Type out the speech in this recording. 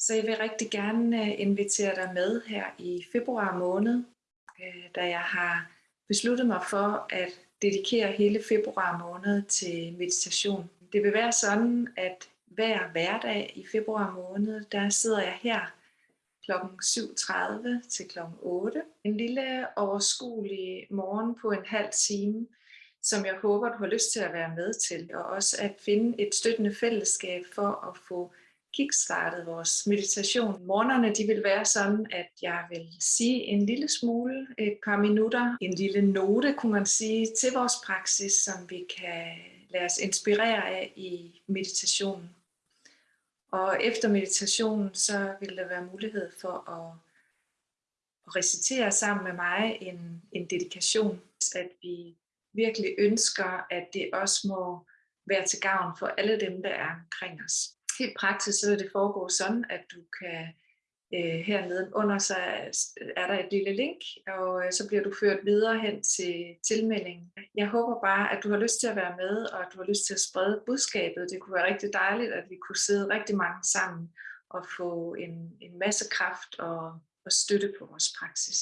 Så jeg vil rigtig gerne øh, invitere dig med her i februar måned, øh, da jeg har besluttet mig for at dedikere hele februar måned til meditation. Det vil være sådan, at hver hverdag i februar måned, der sidder jeg her kl. 7.30 til kl. 8. En lille overskuelig morgen på en halv time, som jeg håber, du har lyst til at være med til, og også at finde et støttende fællesskab for at få kickstartet vores meditation. Morgenerne de vil være sådan, at jeg vil sige en lille smule, et par minutter, en lille note, kunne man sige, til vores praksis, som vi kan lade os inspirere af i meditationen. Og efter meditationen, så vil der være mulighed for at, at recitere sammen med mig en, en dedikation, at vi virkelig ønsker, at det også må være til gavn for alle dem, der er omkring os. Helt praktisk så vil det foregå sådan, at du kan øh, hernede under så er der et lille link, og øh, så bliver du ført videre hen til tilmeldingen. Jeg håber bare, at du har lyst til at være med, og at du har lyst til at sprede budskabet. Det kunne være rigtig dejligt, at vi kunne sidde rigtig mange sammen og få en, en masse kraft og, og støtte på vores praksis.